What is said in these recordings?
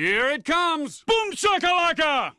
Here it comes! Boom shakalaka!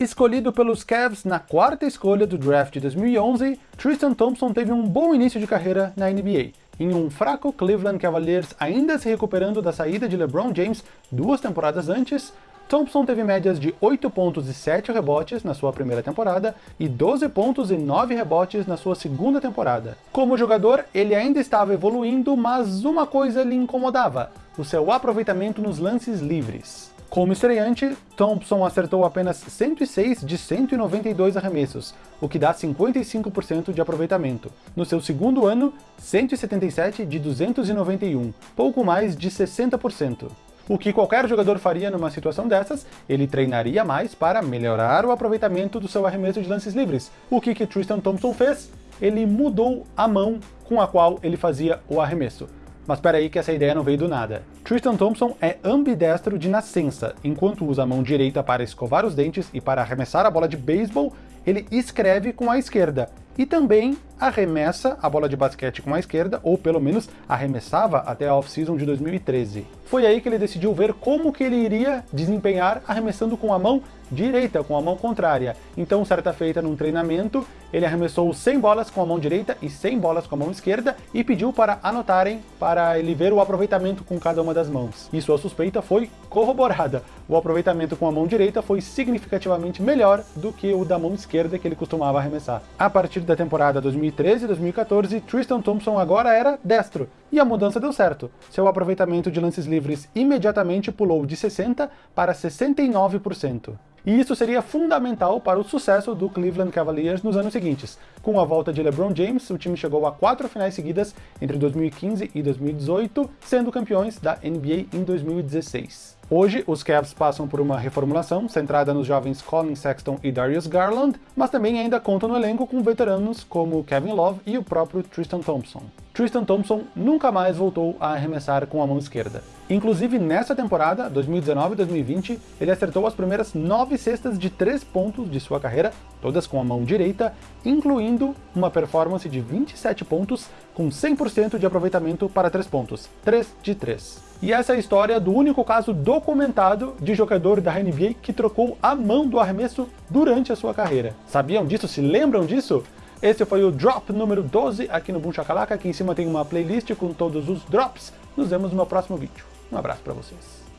Escolhido pelos Cavs na quarta escolha do draft de 2011, Tristan Thompson teve um bom início de carreira na NBA. Em um fraco Cleveland Cavaliers ainda se recuperando da saída de LeBron James duas temporadas antes, Thompson teve médias de 8 pontos e 7 rebotes na sua primeira temporada e 12 pontos e 9 rebotes na sua segunda temporada. Como jogador, ele ainda estava evoluindo, mas uma coisa lhe incomodava, o seu aproveitamento nos lances livres. Como estreante, Thompson acertou apenas 106 de 192 arremessos, o que dá 55% de aproveitamento. No seu segundo ano, 177 de 291, pouco mais de 60%. O que qualquer jogador faria numa situação dessas, ele treinaria mais para melhorar o aproveitamento do seu arremesso de lances livres. O que, que Tristan Thompson fez? Ele mudou a mão com a qual ele fazia o arremesso. Mas espera aí que essa ideia não veio do nada. Tristan Thompson é ambidestro de nascença, enquanto usa a mão direita para escovar os dentes e para arremessar a bola de beisebol, ele escreve com a esquerda, e também arremessa a bola de basquete com a esquerda, ou pelo menos arremessava até a off-season de 2013. Foi aí que ele decidiu ver como que ele iria desempenhar arremessando com a mão direita, com a mão contrária. Então, certa feita num treinamento, ele arremessou 100 bolas com a mão direita e 100 bolas com a mão esquerda e pediu para anotarem para ele ver o aproveitamento com cada uma das mãos. E sua suspeita foi corroborada. O aproveitamento com a mão direita foi significativamente melhor do que o da mão esquerda que ele costumava arremessar. A partir da temporada 2013 e 2014, Tristan Thompson agora era destro, e a mudança deu certo. Seu aproveitamento de lances livres imediatamente pulou de 60% para 69% e isso seria fundamental para o sucesso do Cleveland Cavaliers nos anos seguintes. Com a volta de LeBron James, o time chegou a quatro finais seguidas entre 2015 e 2018, sendo campeões da NBA em 2016. Hoje, os Cavs passam por uma reformulação centrada nos jovens Colin Sexton e Darius Garland, mas também ainda contam no elenco com veteranos como Kevin Love e o próprio Tristan Thompson. Tristan Thompson nunca mais voltou a arremessar com a mão esquerda. Inclusive, nessa temporada, 2019-2020, ele acertou as primeiras nove cestas de três pontos de sua carreira, todas com a mão direita, incluindo uma performance de 27 pontos com 100% de aproveitamento para três pontos, 3 de 3. E essa é a história do único caso documentado de jogador da NBA que trocou a mão do arremesso durante a sua carreira. Sabiam disso? Se lembram disso? Esse foi o Drop número 12 aqui no Boom Shakalaka. Aqui em cima tem uma playlist com todos os drops. Nos vemos no meu próximo vídeo. Um abraço para vocês.